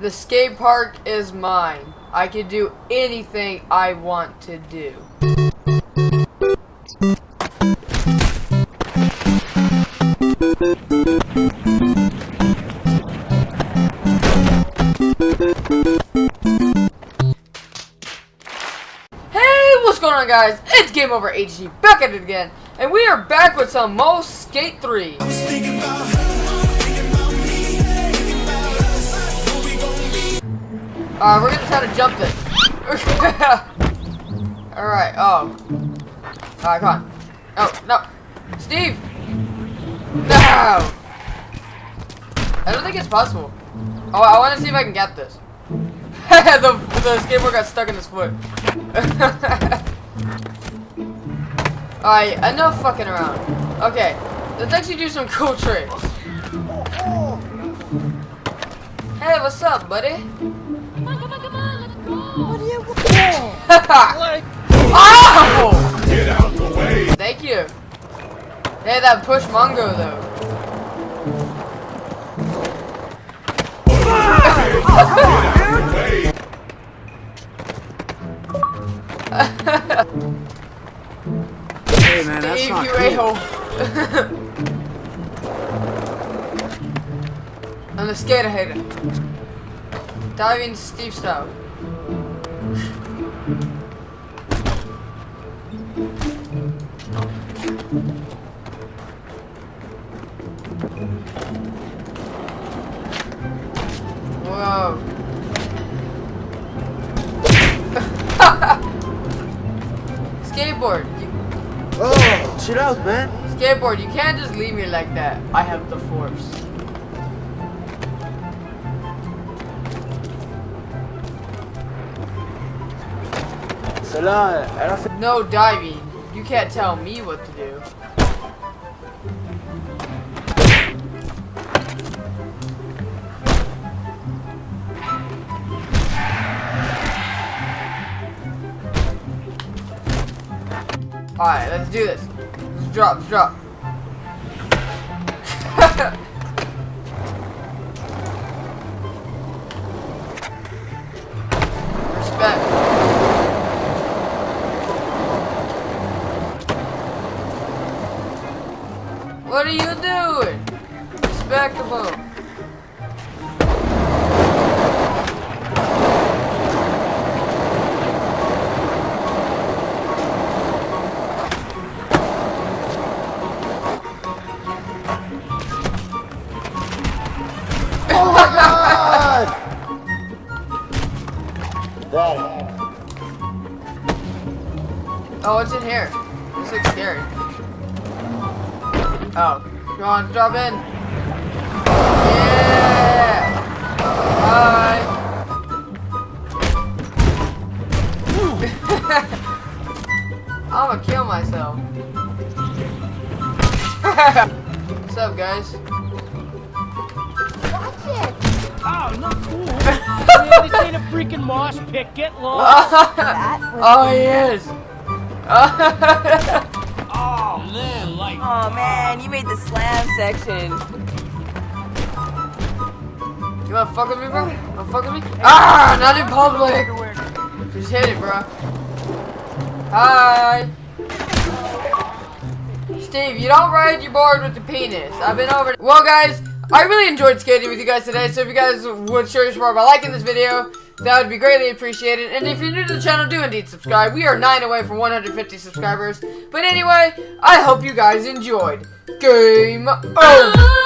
The skate park is mine. I can do anything I want to do. Hey, what's going on guys? It's Game Over HD back at it again. And we are back with some most Skate 3. Uh, we're gonna try to jump this. Alright, oh. Alright, come on. Oh, no. Steve! No! I don't think it's possible. Oh, I want to see if I can get this. the, the skateboard got stuck in his foot. Alright, enough fucking around. Okay, let's actually do some cool tricks. Hey, what's up, buddy? Oh! Get out the way! Thank you. Hey, that push Mongo though. Hey man, that's Steve, not you cool. I'm the skater hater. Diving Steve style. Whoa. Skateboard. You, Oh, chill out, man. skateboard, you can't just leave me like that. I have the force. No diving. You can't tell me what to do. Alright, let's do this. Let's drop, drop. What are you doing? Respectable. Oh my god! That. Oh, what's in here? This looks scary. Oh, come on, drop in. Yeah. Bye. I'm gonna kill myself. What's up, guys? Oh, not cool. Man, this ain't a freaking mosh pit. Get lost. oh, he is. Oh, man, like. Oh man, you made the slam section. You wanna fuck with me, bro? Wanna fuck with me? Ah, not in public. Just hit it, bro. Hi. Steve, you don't ride your board with the penis. I've been over. Well, guys, I really enjoyed skating with you guys today. So if you guys would show your support by liking this video, that would be greatly appreciated. And if you're new to the channel, do indeed subscribe. We are nine away from 150 subscribers. But anyway, I hope you guys enjoyed. Game over.